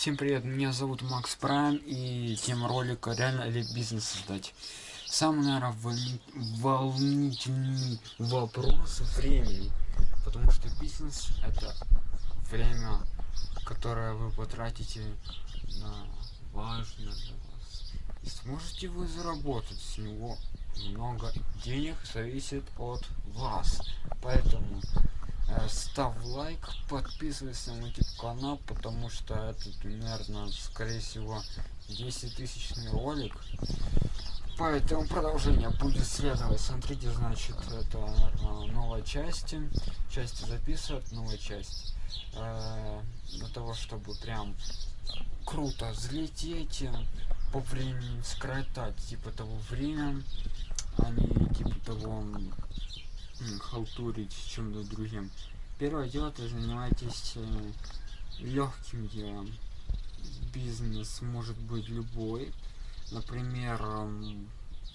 Всем привет, меня зовут Макс Прайм и тема ролика реально ли бизнес создать. Самый, наверное, волни... волнительный вопрос времени. Потому что бизнес это время, которое вы потратите на важное для вас. И сможете вы заработать с него много денег зависит от вас. Поэтому ставь лайк, подписывайся на YouTube канал, потому что это примерно, скорее всего, 10 тысячный ролик. Поэтому продолжение будет следовать. Смотрите, значит, это наверное, новая часть. Части записывают, новая часть. Э, для того, чтобы прям круто взлететь, по времени скоротать, типа того время, а не типа того халтурить чем-то другим. Первое дело, ты занимаетесь э, легким делом. Бизнес может быть любой. Например, э,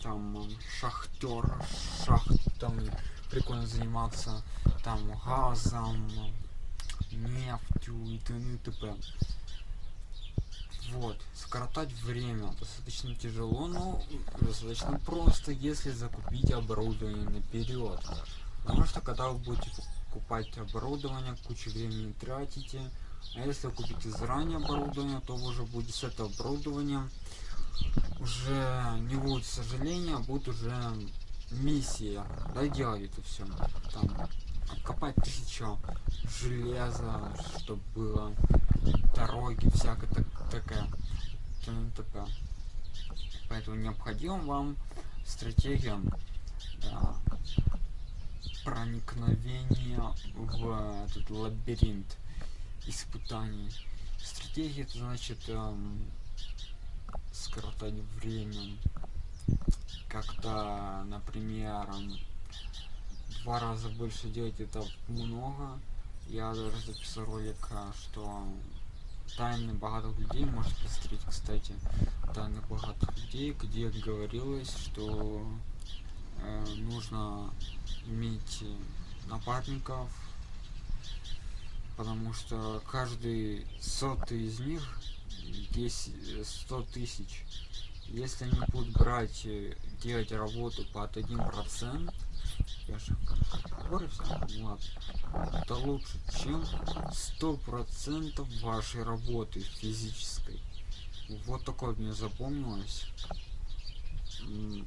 там шахтер, шахтом прикольно заниматься там газом, нефтью и т.н. и т.п. Вот, скоротать время достаточно тяжело, но достаточно просто, если закупить оборудование наперед. Потому что когда вы будете покупать оборудование, кучу времени тратите, а если купите заранее оборудование, то вы уже будет с этого оборудования уже не будет сожаления, а будет уже миссия. Да делать это все. Там копать тысячу железа, чтобы было дороги, всякая так, такая. ТНТП. Поэтому необходимо вам стратегия да, проникновения в этот лабиринт испытаний. Стратегия это значит эм, скоротать время. Как-то, например, эм, два раза больше делать это много. Я даже записал ролик, э, что тайны богатых людей. Может посмотреть, кстати, тайны богатых людей, где говорилось, что э, нужно иметь напарников, потому что каждый сотый из них 10 100 тысяч. Если они будут брать делать работу под один процент я же говорю ну это лучше чем сто процентов вашей работы физической вот такое мне запомнилось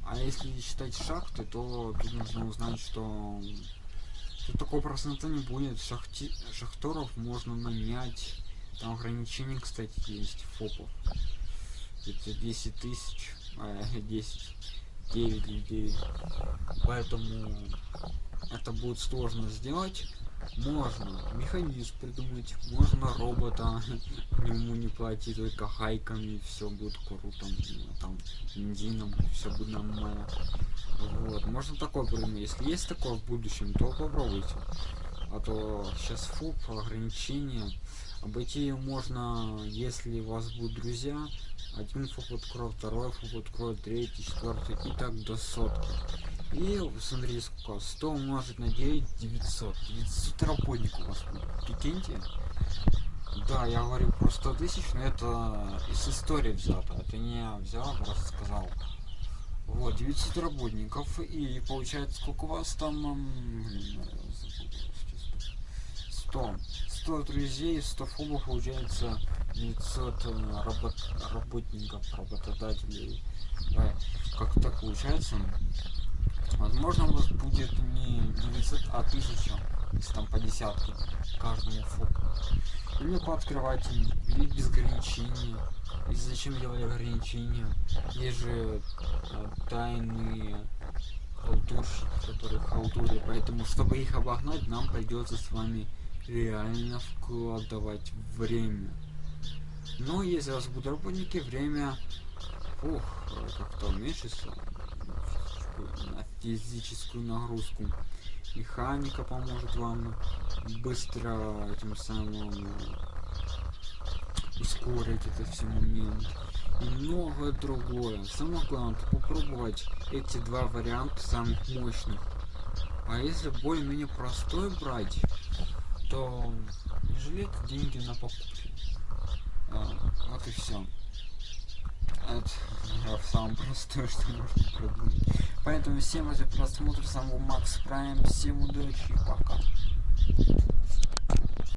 а если считать шахты, то тут нужно узнать, что тут такого процента не будет. Шахти... Шахтеров можно нанять. Там ограничения, кстати, есть фопов. Это 10 тысяч, а, 10, 9 людей. Поэтому это будет сложно сделать. Можно механизм придумать, можно робота, ему не платить только хайками, все будет круто, там, бензином, все будет нормально. Вот, можно такое придумать. Если есть такое в будущем, то попробуйте. А то сейчас фуп, ограничения. Обойти ее можно, если у вас будут друзья, один фуп откроет, второй фуп откроет, третий, четвертый и так до сотки. И смотри, сколько, 100 умножить на 9, 900. 900 работников у вас будет, прикиньте. Да, я говорю про 100 тысяч, но это из истории взято. Это не я взял, а просто сказал. Вот, 900 работников. И получается, сколько у вас там... 100. 100 друзей, 100 фобов, получается 900 э, работ... работников, работодателей. Да, как так получается? Возможно, у вас будет не 900, а 1000, если там по десятке каждому фоку. Или пооткрывать, или без ограничений. И зачем делать ограничения? Есть же э, тайные халтурщики, которые халтурят. Поэтому, чтобы их обогнать, нам придется с вами реально вкладывать время. Но если у вас будут работники, время ух, как-то уменьшится на физическую нагрузку. Механика поможет вам быстро этим самым ускорить это все момент и многое другое. Самое главное попробовать эти два варианта самых мощных. А если более-менее простой брать, то не жалеть деньги на покупки. А, Вот и все. Это самое простое, что можно придумать. Поэтому всем за просмотр, с вами был Макс Прайм, всем удачи и пока.